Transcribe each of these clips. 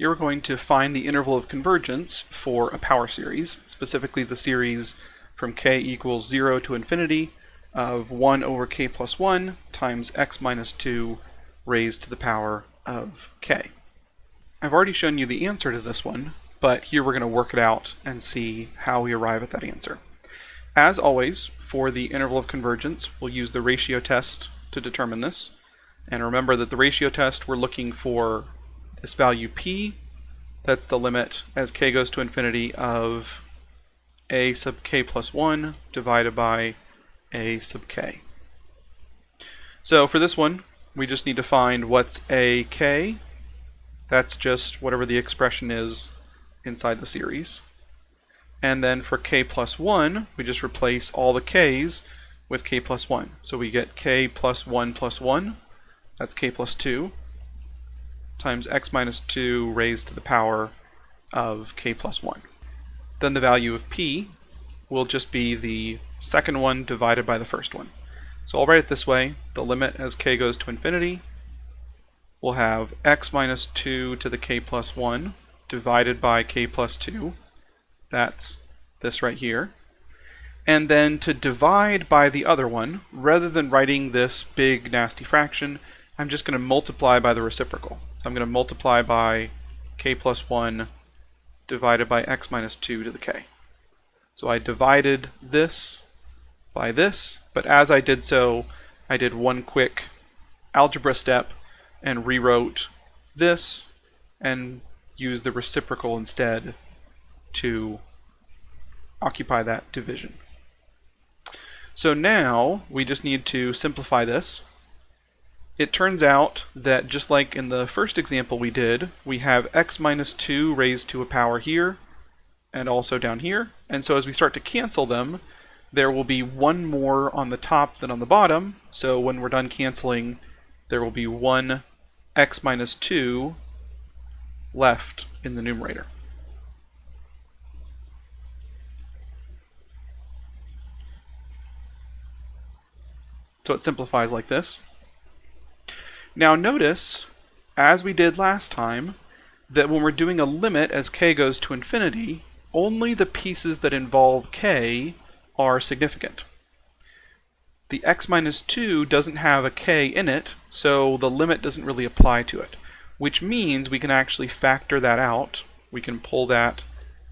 you're going to find the interval of convergence for a power series, specifically the series from k equals 0 to infinity of 1 over k plus 1 times x minus 2 raised to the power of k. I've already shown you the answer to this one, but here we're going to work it out and see how we arrive at that answer. As always, for the interval of convergence, we'll use the ratio test to determine this. And remember that the ratio test, we're looking for this value p, that's the limit as k goes to infinity of a sub k plus 1 divided by a sub k. So for this one, we just need to find what's a k. That's just whatever the expression is inside the series. And then for k plus 1, we just replace all the k's with k plus 1. So we get k plus 1 plus 1, that's k plus 2, times x minus 2 raised to the power of k plus 1. Then the value of p will just be the second one divided by the first one. So I'll write it this way. The limit as k goes to infinity will have x minus 2 to the k plus 1 divided by k plus 2. That's this right here. And then to divide by the other one, rather than writing this big nasty fraction, I'm just going to multiply by the reciprocal. So I'm going to multiply by k plus 1 divided by x minus 2 to the k. So I divided this by this, but as I did so, I did one quick algebra step and rewrote this and used the reciprocal instead to occupy that division. So now we just need to simplify this. It turns out that just like in the first example we did, we have x minus 2 raised to a power here, and also down here. And so as we start to cancel them, there will be one more on the top than on the bottom. So when we're done canceling, there will be one x minus 2 left in the numerator. So it simplifies like this. Now notice, as we did last time, that when we're doing a limit as k goes to infinity, only the pieces that involve k are significant. The x minus 2 doesn't have a k in it, so the limit doesn't really apply to it, which means we can actually factor that out. We can pull that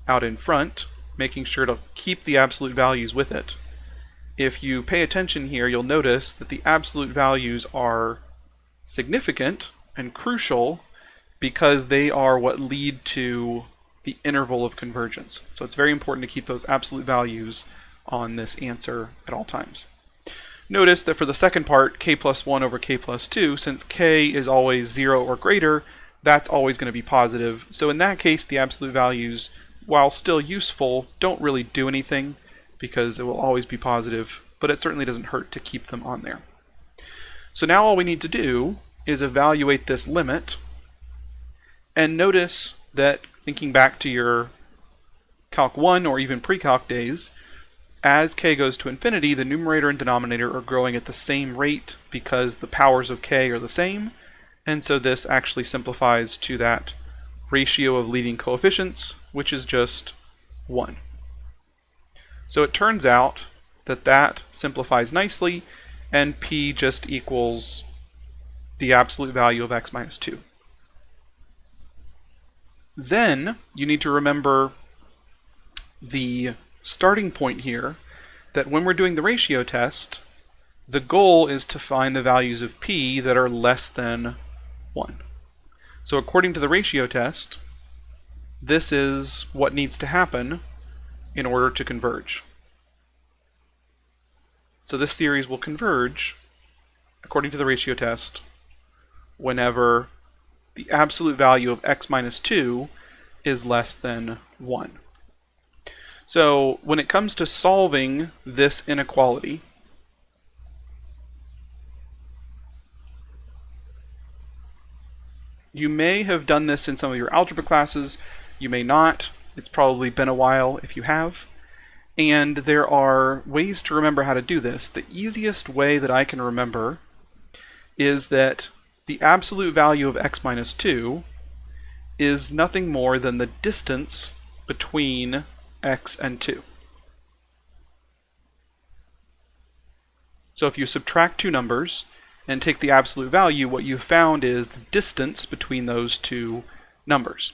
out in front, making sure to keep the absolute values with it. If you pay attention here, you'll notice that the absolute values are significant and crucial because they are what lead to the interval of convergence. So it's very important to keep those absolute values on this answer at all times. Notice that for the second part, k plus 1 over k plus 2, since k is always 0 or greater, that's always going to be positive. So in that case, the absolute values, while still useful, don't really do anything because it will always be positive, but it certainly doesn't hurt to keep them on there. So now all we need to do is evaluate this limit and notice that thinking back to your Calc 1 or even pre-calc days, as k goes to infinity, the numerator and denominator are growing at the same rate because the powers of k are the same, and so this actually simplifies to that ratio of leading coefficients, which is just 1. So it turns out that that simplifies nicely, and p just equals the absolute value of x minus 2. Then you need to remember the starting point here that when we're doing the ratio test, the goal is to find the values of p that are less than 1. So according to the ratio test, this is what needs to happen in order to converge. So this series will converge, according to the ratio test, whenever the absolute value of x minus 2 is less than 1. So when it comes to solving this inequality, you may have done this in some of your algebra classes, you may not. It's probably been a while if you have. And there are ways to remember how to do this. The easiest way that I can remember is that the absolute value of x minus 2 is nothing more than the distance between x and 2. So if you subtract two numbers and take the absolute value, what you found is the distance between those two numbers.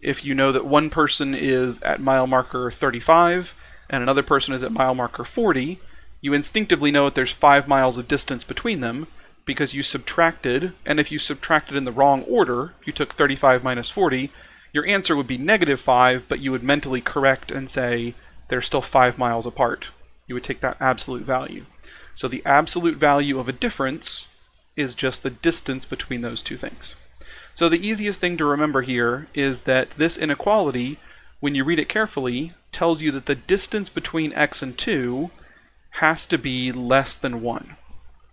If you know that one person is at mile marker 35 and another person is at mile marker 40, you instinctively know that there's 5 miles of distance between them because you subtracted, and if you subtracted in the wrong order, you took 35 minus 40, your answer would be negative 5, but you would mentally correct and say they're still 5 miles apart. You would take that absolute value. So the absolute value of a difference is just the distance between those two things. So the easiest thing to remember here is that this inequality, when you read it carefully, tells you that the distance between x and 2 has to be less than 1.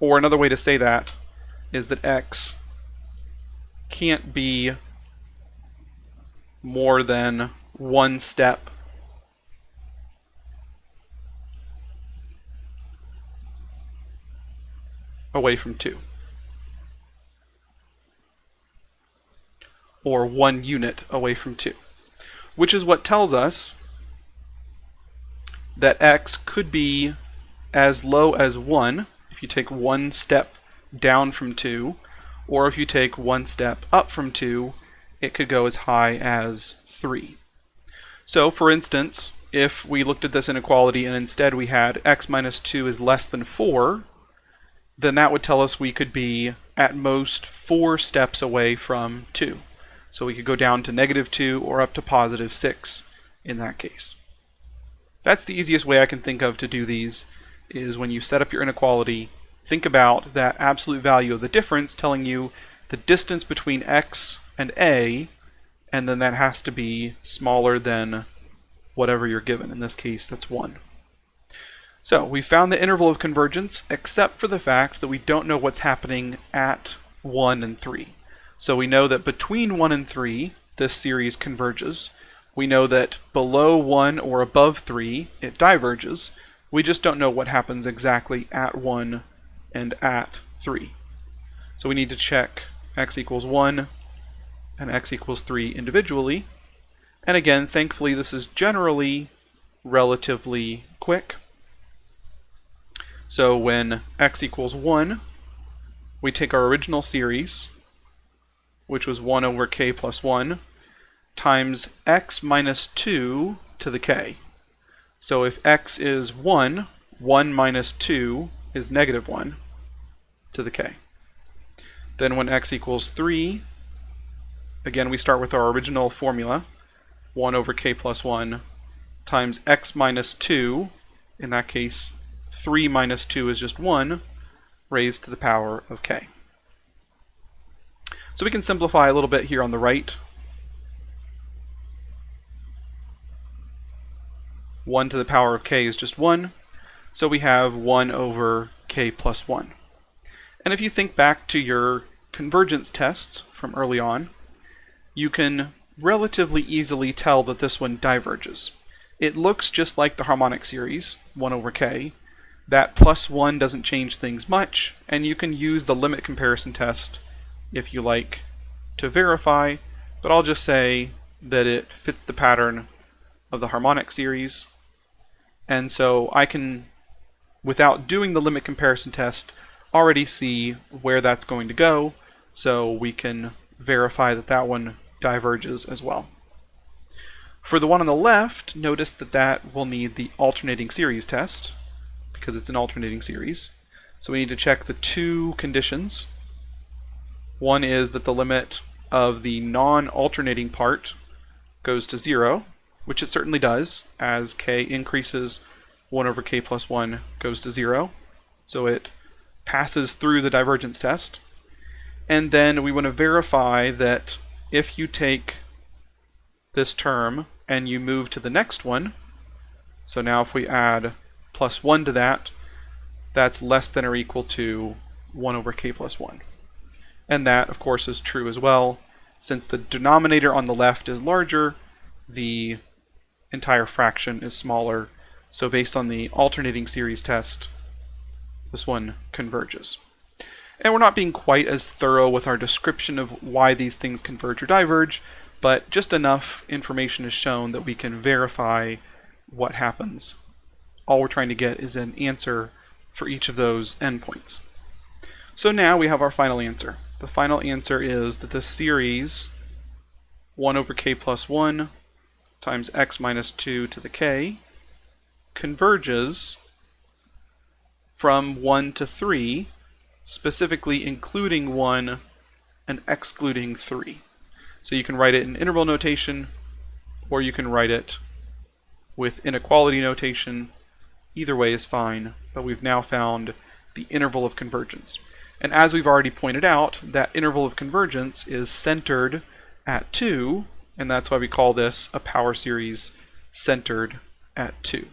Or another way to say that is that x can't be more than one step away from 2. or one unit away from 2, which is what tells us that x could be as low as 1 if you take one step down from 2, or if you take one step up from 2, it could go as high as 3. So, for instance, if we looked at this inequality and instead we had x minus 2 is less than 4, then that would tell us we could be at most 4 steps away from 2. So we could go down to negative 2 or up to positive 6 in that case. That's the easiest way I can think of to do these, is when you set up your inequality, think about that absolute value of the difference telling you the distance between x and a, and then that has to be smaller than whatever you're given. In this case, that's 1. So we found the interval of convergence, except for the fact that we don't know what's happening at 1 and 3. So we know that between 1 and 3, this series converges. We know that below 1 or above 3, it diverges. We just don't know what happens exactly at 1 and at 3. So we need to check x equals 1 and x equals 3 individually. And again, thankfully, this is generally relatively quick. So when x equals 1, we take our original series, which was 1 over k plus 1, times x minus 2 to the k. So if x is 1, 1 minus 2 is negative 1 to the k. Then when x equals 3, again we start with our original formula, 1 over k plus 1 times x minus 2, in that case 3 minus 2 is just 1, raised to the power of k. So we can simplify a little bit here on the right. 1 to the power of k is just 1, so we have 1 over k plus 1. And if you think back to your convergence tests from early on, you can relatively easily tell that this one diverges. It looks just like the harmonic series, 1 over k. That plus 1 doesn't change things much, and you can use the limit comparison test if you like to verify, but I'll just say that it fits the pattern of the harmonic series. And so I can, without doing the limit comparison test, already see where that's going to go, so we can verify that that one diverges as well. For the one on the left, notice that that will need the alternating series test, because it's an alternating series. So we need to check the two conditions one is that the limit of the non-alternating part goes to 0, which it certainly does, as k increases 1 over k plus 1 goes to 0. So it passes through the divergence test. And then we want to verify that if you take this term and you move to the next one, so now if we add plus 1 to that, that's less than or equal to 1 over k plus 1. And that, of course, is true as well. Since the denominator on the left is larger, the entire fraction is smaller. So based on the alternating series test, this one converges. And we're not being quite as thorough with our description of why these things converge or diverge, but just enough information is shown that we can verify what happens. All we're trying to get is an answer for each of those endpoints. So now we have our final answer. The final answer is that the series 1 over k plus 1 times x minus 2 to the k converges from 1 to 3, specifically including 1 and excluding 3. So you can write it in interval notation, or you can write it with inequality notation. Either way is fine, but we've now found the interval of convergence. And as we've already pointed out, that interval of convergence is centered at 2, and that's why we call this a power series centered at 2.